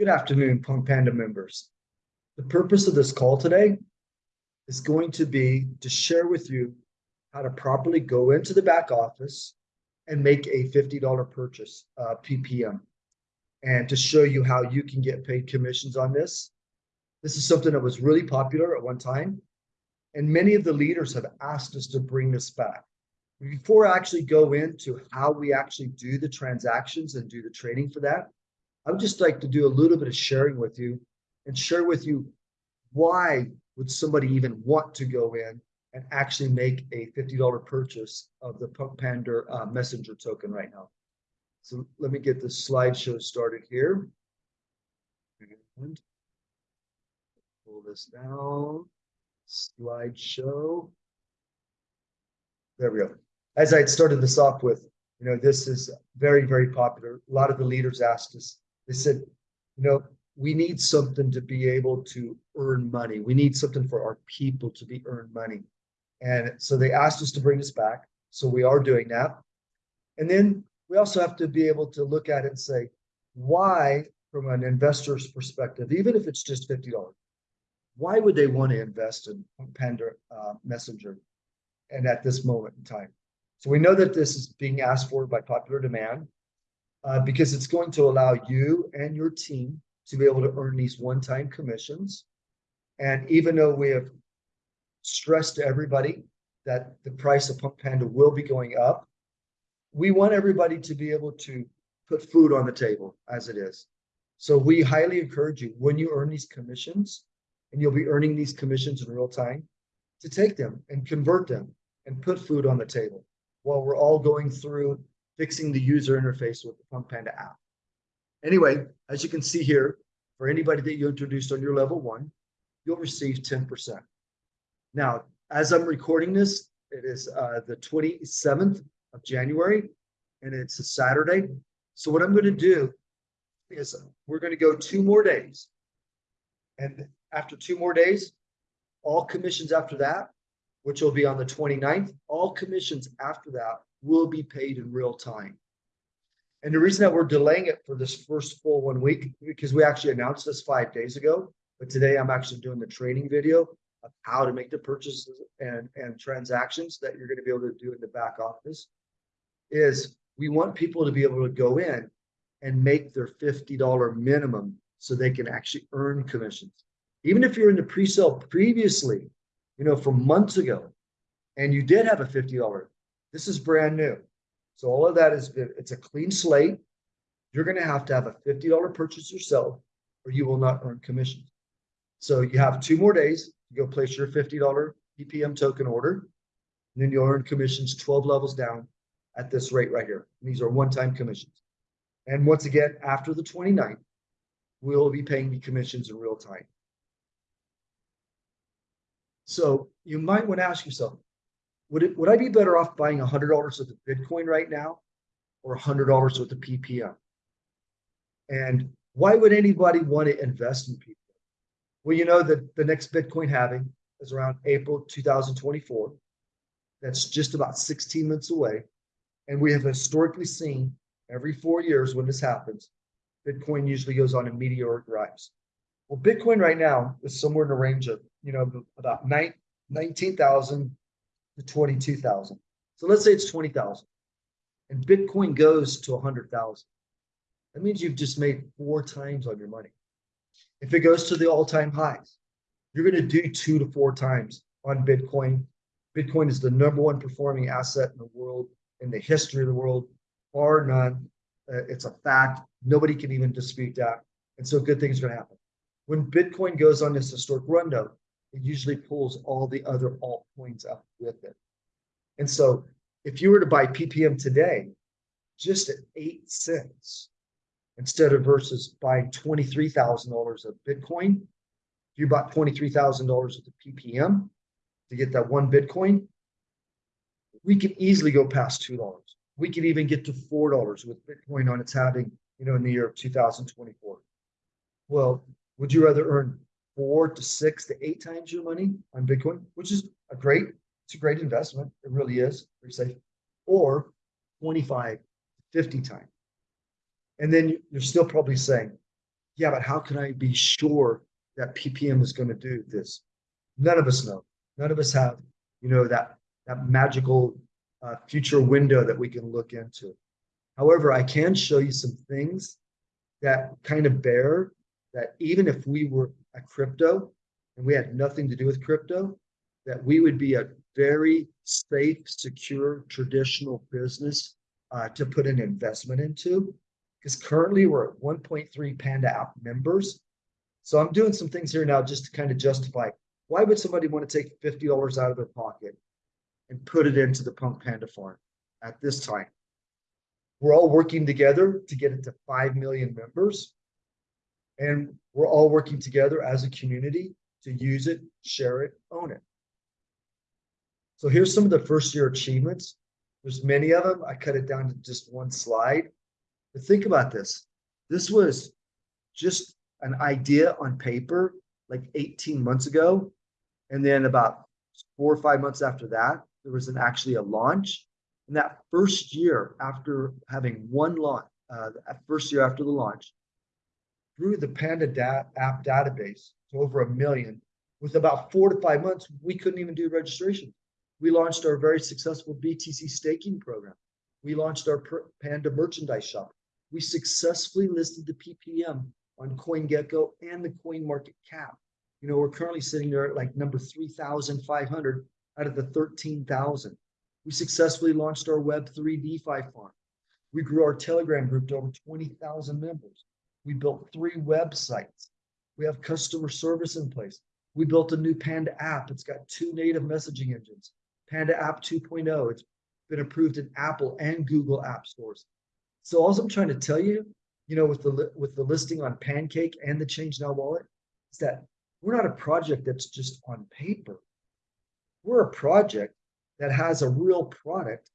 Good afternoon, Punk Panda members. The purpose of this call today is going to be to share with you how to properly go into the back office and make a $50 purchase, uh, PPM, and to show you how you can get paid commissions on this. This is something that was really popular at one time, and many of the leaders have asked us to bring this back. Before I actually go into how we actually do the transactions and do the trading for that, I would just like to do a little bit of sharing with you and share with you why would somebody even want to go in and actually make a $50 purchase of the Punk Panda uh, messenger token right now. So let me get the slideshow started here. And pull this down, slideshow. There we go. As I had started this off with, you know, this is very, very popular. A lot of the leaders asked us, they said, you know, we need something to be able to earn money. We need something for our people to be earn money. And so they asked us to bring this back. So we are doing that. And then we also have to be able to look at it and say, why, from an investor's perspective, even if it's just $50, why would they want to invest in Panda uh, Messenger and at this moment in time? So we know that this is being asked for by popular demand uh, because it's going to allow you and your team to be able to earn these one-time commissions. And even though we have stressed to everybody that the price of Punk Panda will be going up, we want everybody to be able to put food on the table as it is. So we highly encourage you when you earn these commissions, and you'll be earning these commissions in real time, to take them and convert them and put food on the table while we're all going through fixing the user interface with the Punk Panda app. Anyway, as you can see here, for anybody that you introduced on your level one, you'll receive 10%. Now, as I'm recording this, it is uh, the 27th of January, and it's a Saturday. So what I'm going to do is we're going to go two more days. And after two more days, all commissions after that, which will be on the 29th, all commissions after that will be paid in real time. And the reason that we're delaying it for this first full one week, because we actually announced this five days ago, but today I'm actually doing the training video of how to make the purchases and, and transactions that you're going to be able to do in the back office, is we want people to be able to go in and make their $50 minimum so they can actually earn commissions. Even if you're in the pre-sale previously, you know, from months ago, and you did have a $50, this is brand new. So all of that is, it's a clean slate. You're going to have to have a $50 purchase yourself or you will not earn commissions. So you have two more days to go place your $50 PPM token order. And then you'll earn commissions 12 levels down at this rate right here. These are one-time commissions. And once again, after the 29th, we'll be paying the commissions in real time. So you might want to ask yourself, would it would I be better off buying a hundred dollars worth of Bitcoin right now or a hundred dollars worth of PPM? And why would anybody want to invest in PPM? Well, you know that the next Bitcoin halving is around April 2024. That's just about 16 months away. And we have historically seen every four years when this happens, Bitcoin usually goes on a meteoric rise. Well, Bitcoin right now is somewhere in the range of, you know, about 19,000 to 22,000. So let's say it's 20,000 and Bitcoin goes to 100,000. That means you've just made four times on your money. If it goes to the all-time highs, you're going to do two to four times on Bitcoin. Bitcoin is the number one performing asset in the world, in the history of the world, bar none. Uh, it's a fact. Nobody can even dispute that. And so good things are going to happen. When Bitcoin goes on this historic run, though, it usually pulls all the other altcoins up with it. And so if you were to buy PPM today, just at eight cents, instead of versus buying $23,000 of Bitcoin, if you bought $23,000 of the PPM to get that one Bitcoin, we can easily go past $2. We can even get to $4 with Bitcoin on its halving, you know, in the year of 2024. Well, would you rather earn four to six to eight times your money on Bitcoin, which is a great, it's a great investment. It really is very safe. Or 25, 50 times. And then you're still probably saying, yeah, but how can I be sure that PPM is going to do this? None of us know. None of us have, you know, that that magical uh, future window that we can look into. However, I can show you some things that kind of bear that even if we were a crypto and we had nothing to do with crypto, that we would be a very safe, secure, traditional business uh, to put an investment into. Because currently we're at 1.3 Panda app members. So I'm doing some things here now just to kind of justify why would somebody want to take $50 out of their pocket and put it into the Punk Panda Farm at this time? We're all working together to get it to 5 million members. And we're all working together as a community to use it, share it, own it. So here's some of the first year achievements. There's many of them. I cut it down to just one slide. But think about this. This was just an idea on paper like 18 months ago. And then about four or five months after that, there was an actually a launch. And that first year after having one launch, uh, first year after the launch, grew the Panda da app database to over a million. With about four to five months, we couldn't even do registration. We launched our very successful BTC staking program. We launched our Panda merchandise shop. We successfully listed the PPM on CoinGecko and the Coin Market Cap. You know, we're currently sitting there at like number 3,500 out of the 13,000. We successfully launched our Web3 DeFi farm. We grew our Telegram group to over 20,000 members. We built three websites. We have customer service in place. We built a new Panda app. It's got two native messaging engines. Panda App 2.0. It's been approved in Apple and Google app stores. So all I'm trying to tell you, you know, with the with the listing on Pancake and the Change Now wallet, is that we're not a project that's just on paper. We're a project that has a real product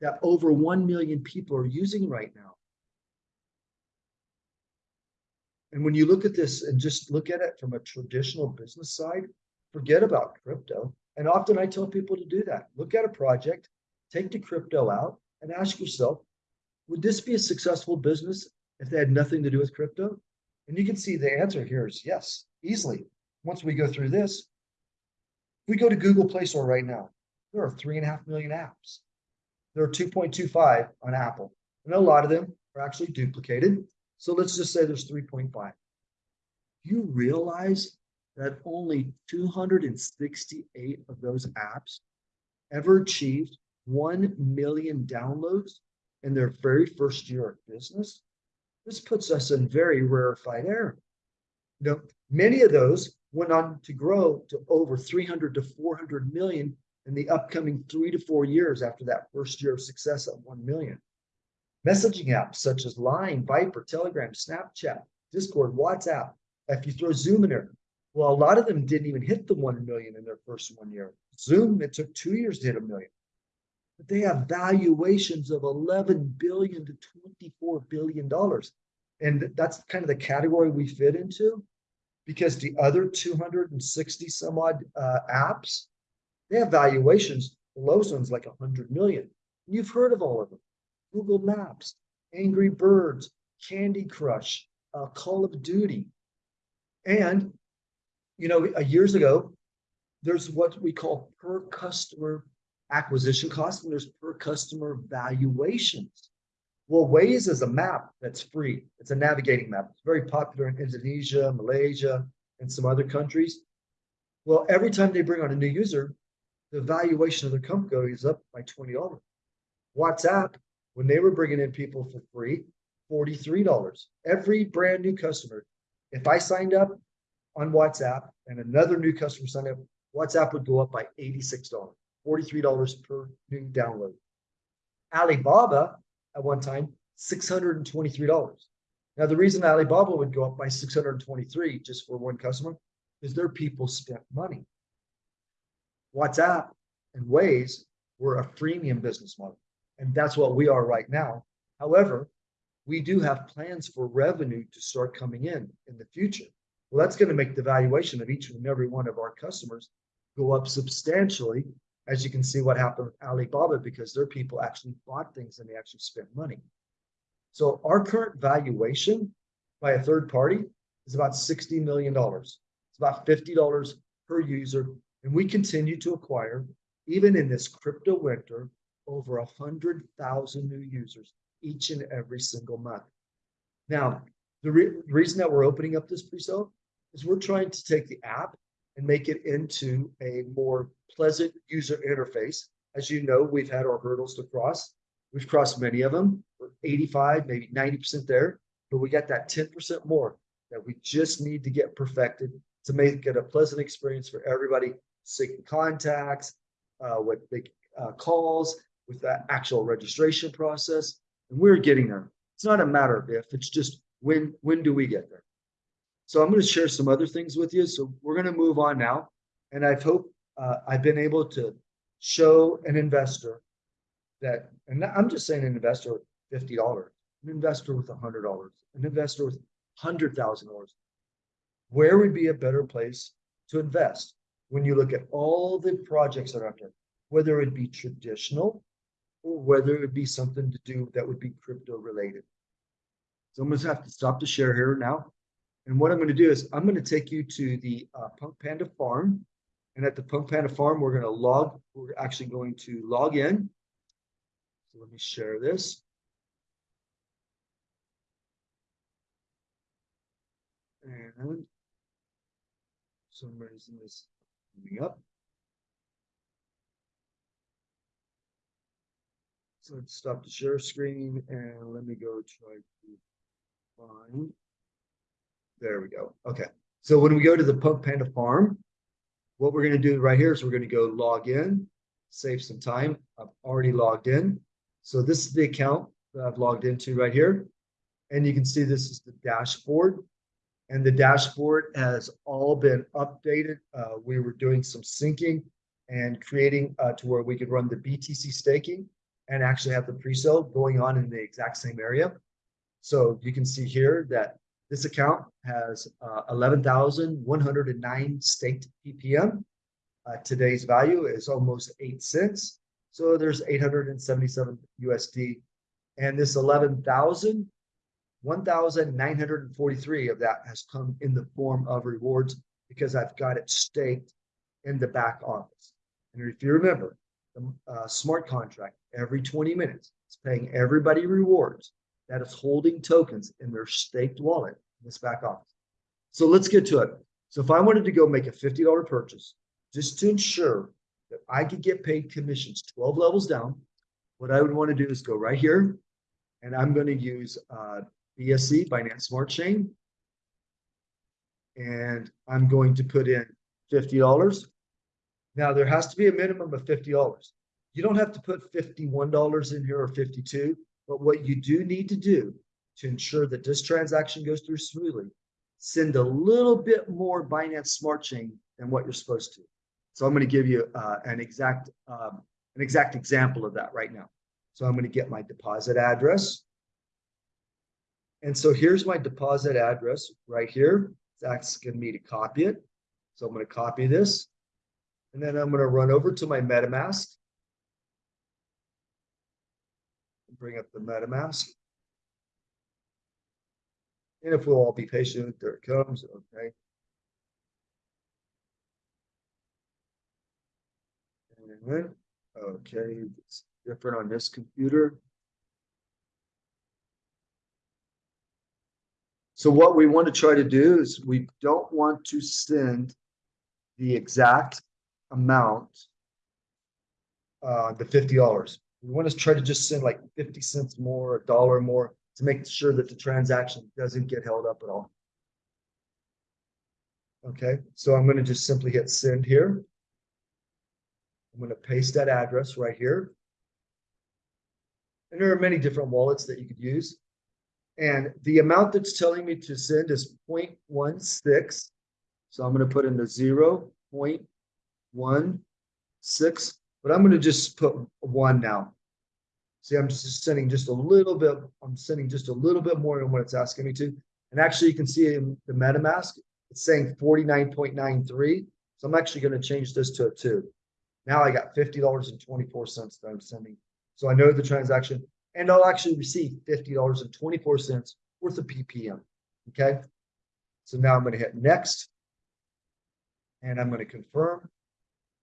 that over 1 million people are using right now. And when you look at this and just look at it from a traditional business side, forget about crypto. And often I tell people to do that. Look at a project, take the crypto out, and ask yourself, would this be a successful business if they had nothing to do with crypto? And you can see the answer here is yes, easily. Once we go through this, we go to Google Play Store right now. There are three and a half million apps. There are 2.25 on Apple. And a lot of them are actually duplicated. So let's just say there's 3.5. You realize that only 268 of those apps ever achieved 1 million downloads in their very first year of business. This puts us in very rarefied air. You know, many of those went on to grow to over 300 to 400 million in the upcoming three to four years after that first year of success at 1 million. Messaging apps such as Line, Viber, Telegram, Snapchat, Discord, WhatsApp. If you throw Zoom in there, well, a lot of them didn't even hit the 1 million in their first one year. Zoom, it took two years to hit a million. But they have valuations of 11 billion to 24 billion dollars. And that's kind of the category we fit into because the other 260 some odd uh, apps, they have valuations, the lowest one's like 100 million. You've heard of all of them. Google Maps, Angry Birds, Candy Crush, uh, Call of Duty. And you know, a years ago, there's what we call per customer acquisition cost and there's per customer valuations. Well, Waze is a map that's free. It's a navigating map. It's very popular in Indonesia, Malaysia, and some other countries. Well, every time they bring on a new user, the valuation of their company goes up by $20. WhatsApp, when they were bringing in people for free, $43. Every brand new customer, if I signed up on WhatsApp and another new customer signed up, WhatsApp would go up by $86, $43 per new download. Alibaba at one time, $623. Now, the reason Alibaba would go up by 623 just for one customer is their people spent money. WhatsApp and Waze were a freemium business model, and that's what we are right now. However, we do have plans for revenue to start coming in in the future. Well, that's going to make the valuation of each and every one of our customers go up substantially. As you can see what happened with Alibaba, because their people actually bought things and they actually spent money. So our current valuation by a third party is about $60 million. It's about $50 per user. And we continue to acquire, even in this crypto winter, over 100,000 new users each and every single month. Now, the, re reason that we're opening up this pre-sale is we're trying to take the app and make it into a more pleasant user interface. As you know, we've had our hurdles to cross. We've crossed many of them. We're 85, maybe 90% there, but we got that 10% more that we just need to get perfected to make it a pleasant experience for everybody, syncing contacts, uh, with big uh, calls, with that actual registration process. And we're getting there. It's not a matter of if, it's just when, when do we get there? So I'm going to share some other things with you. So we're going to move on now. And I've hope uh, I've been able to show an investor that, and I'm just saying an investor with $50, an investor with $100, an investor with $100,000. Where would be a better place to invest when you look at all the projects that are out there, whether it be traditional or whether it would be something to do that would be crypto related. So I'm going to have to stop the share here now. And what I'm going to do is I'm going to take you to the uh, Punk Panda farm. And at the Punk Panda farm, we're going to log, we're actually going to log in. So let me share this. And some reason is coming up. Let's stop the share screen and let me go try to find. There we go. Okay. So when we go to the Punk Panda farm, what we're going to do right here is we're going to go log in, save some time. I've already logged in. So this is the account that I've logged into right here. And you can see this is the dashboard. And the dashboard has all been updated. Uh, we were doing some syncing and creating uh, to where we could run the BTC staking and actually have the pre-sale going on in the exact same area. So you can see here that this account has uh, 11,109 staked PPM. Uh, today's value is almost eight cents. So there's 877 USD. And this 11,000, 1,943 of that has come in the form of rewards because I've got it staked in the back office. And if you remember, uh, smart contract every 20 minutes is paying everybody rewards that is holding tokens in their staked wallet in this back office. So let's get to it. So if I wanted to go make a $50 purchase, just to ensure that I could get paid commissions 12 levels down, what I would want to do is go right here and I'm going to use uh, BSC, Binance Smart Chain. And I'm going to put in $50. Now there has to be a minimum of $50. You don't have to put $51 in here or 52, but what you do need to do to ensure that this transaction goes through smoothly, send a little bit more Binance Smart Chain than what you're supposed to. So I'm going to give you uh, an exact um, an exact example of that right now. So I'm going to get my deposit address. And so here's my deposit address right here. That's going to me to copy it. So I'm going to copy this. And then I'm going to run over to my MetaMask. Bring up the MetaMask. And if we'll all be patient, there it comes. Okay. Okay, it's different on this computer. So what we want to try to do is we don't want to send the exact amount, uh, the $50. We want to try to just send like 50 cents more, a dollar more to make sure that the transaction doesn't get held up at all. Okay, so I'm going to just simply hit send here. I'm going to paste that address right here. And there are many different wallets that you could use. And the amount that's telling me to send is 0.16. So I'm going to put in the 0 0.16, but I'm going to just put one now. See, I'm just sending just a little bit. I'm sending just a little bit more than what it's asking me to. And actually, you can see in the MetaMask, it's saying 49.93. So I'm actually going to change this to a two. Now I got $50.24 that I'm sending. So I know the transaction and I'll actually receive $50.24 worth of PPM. Okay. So now I'm gonna hit next. And I'm gonna confirm.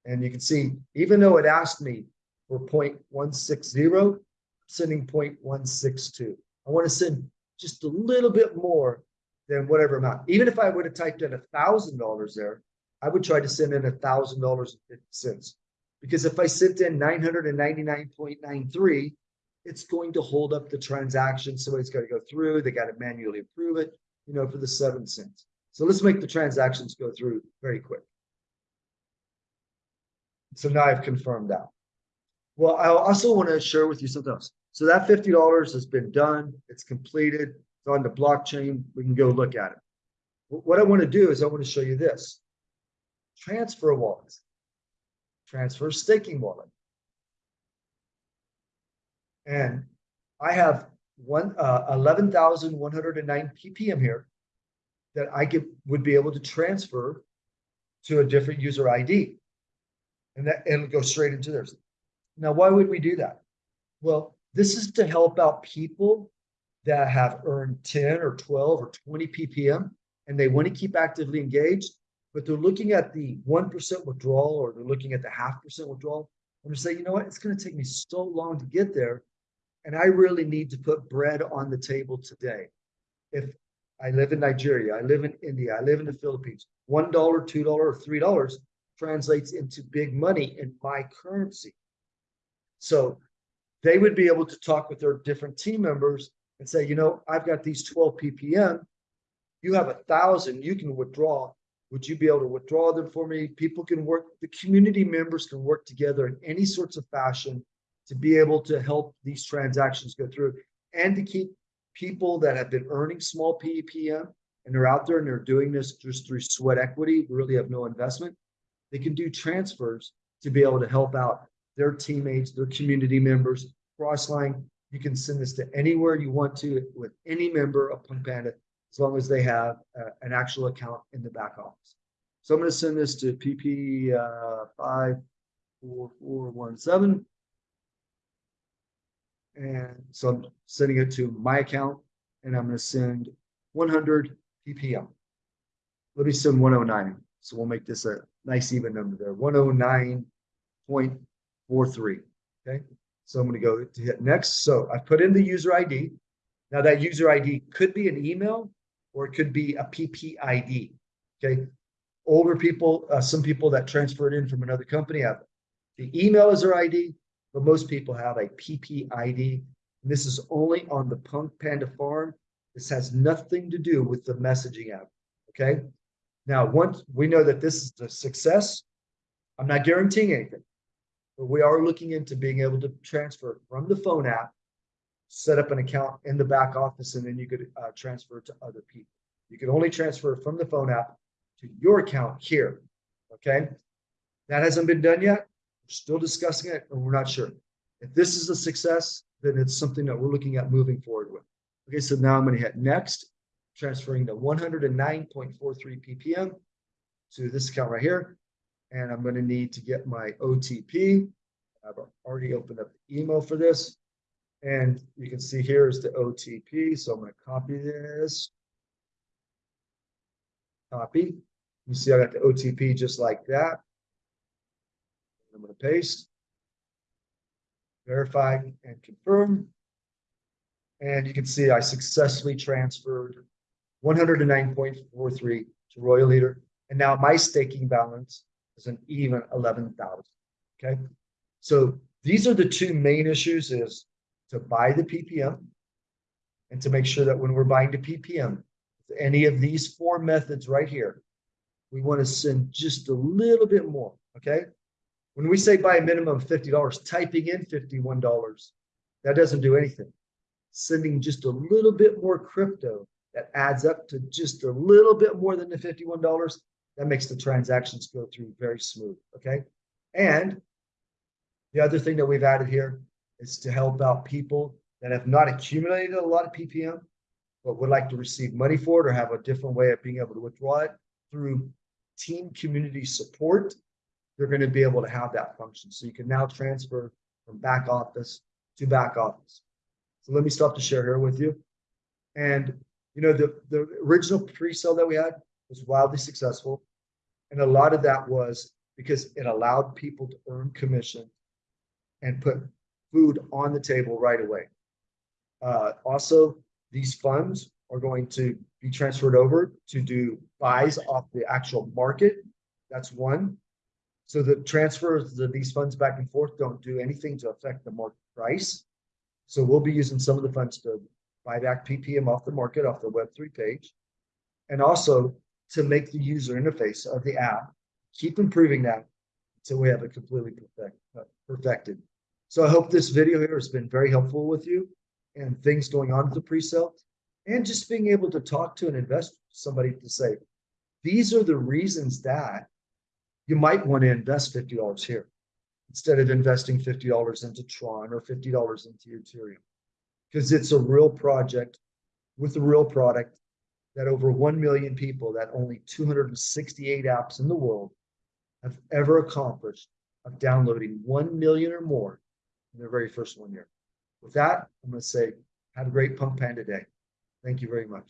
And you can see, even though it asked me for 0.160, I'm sending 0.162. I want to send just a little bit more than whatever amount. Even if I would have typed in a thousand dollars there, I would try to send in a thousand dollars and fifty cents. Because if I sent in nine hundred and ninety-nine point nine three, it's going to hold up the transaction. Somebody's got to go through, they got to manually approve it, you know, for the seven cents. So let's make the transactions go through very quick. So now I've confirmed that. Well, I also want to share with you something else. So that fifty dollars has been done, it's completed, it's on the blockchain, we can go look at it. What I want to do is I want to show you this. Transfer wallet. Transfer staking wallet. And I have one, uh, eleven thousand one hundred and nine ppm here that I could, would be able to transfer to a different user ID. And that, it'll go straight into theirs. Now, why would we do that? Well, this is to help out people that have earned 10 or 12 or 20 ppm and they want to keep actively engaged, but they're looking at the 1% withdrawal or they're looking at the half percent withdrawal. I'm just saying, you know what? It's going to take me so long to get there. And I really need to put bread on the table today. If I live in Nigeria, I live in India, I live in the Philippines, $1, $2, or $3 translates into big money in my currency. So they would be able to talk with their different team members and say, you know, I've got these 12 ppm. You have a thousand, you can withdraw. Would you be able to withdraw them for me? People can work, the community members can work together in any sorts of fashion to be able to help these transactions go through and to keep people that have been earning small ppm and they're out there and they're doing this just through sweat equity, really have no investment. They can do transfers to be able to help out their teammates, their community members, Crossline. You can send this to anywhere you want to with any member of Punk Panda, as long as they have uh, an actual account in the back office. So I'm going to send this to PP uh, five four four one seven. And so I'm sending it to my account and I'm going to send 100 ppm. Let me send 109. So we'll make this a nice even number there, 109.43. Okay. So I'm going to go to hit next. So I put in the user ID. Now that user ID could be an email or it could be a PPID. Okay. Older people, uh, some people that transferred in from another company have the email as their ID, but most people have a PPID. And this is only on the Punk Panda farm. This has nothing to do with the messaging app. Okay. Now, once we know that this is a success, I'm not guaranteeing anything, but we are looking into being able to transfer from the phone app, set up an account in the back office, and then you could uh, transfer to other people. You can only transfer from the phone app to your account here. Okay. That hasn't been done yet. We're still discussing it, and we're not sure. If this is a success, then it's something that we're looking at moving forward with. Okay, so now I'm going to hit next, transferring the 109.43 ppm to this account right here. And I'm going to need to get my OTP. I've already opened up the email for this. And you can see here is the OTP. So I'm going to copy this. Copy. You see I got the OTP just like that. I'm going to paste. Verify and confirm. And you can see I successfully transferred 109.43 to Royal Leader. And now my staking balance is an even 11,000. Okay. So these are the two main issues is to buy the PPM and to make sure that when we're buying the PPM, any of these four methods right here, we want to send just a little bit more. Okay. When we say buy a minimum of $50, typing in $51, that doesn't do anything. Sending just a little bit more crypto that adds up to just a little bit more than the $51, that makes the transactions go through very smooth. Okay. And the other thing that we've added here is to help out people that have not accumulated a lot of PPM, but would like to receive money for it or have a different way of being able to withdraw it through team community support. They're going to be able to have that function. So you can now transfer from back office to back office. So let me stop to share here with you. And you know, the, the original pre-sale that we had was wildly successful. And a lot of that was because it allowed people to earn commission and put food on the table right away. Uh, also, these funds are going to be transferred over to do buys off the actual market. That's one. So the transfers of these funds back and forth don't do anything to affect the market price. So we'll be using some of the funds to back PPM off the market, off the Web3 page. And also to make the user interface of the app, keep improving that until we have it completely perfect, uh, perfected. So I hope this video here has been very helpful with you and things going on with the pre-sale and just being able to talk to an investor, somebody to say, these are the reasons that you might want to invest $50 here instead of investing $50 into Tron or $50 into Ethereum. Because it's a real project with a real product that over 1 million people that only 268 apps in the world have ever accomplished of downloading 1 million or more in their very first one year. With that, I'm going to say, have a great Punk Panda Day. Thank you very much.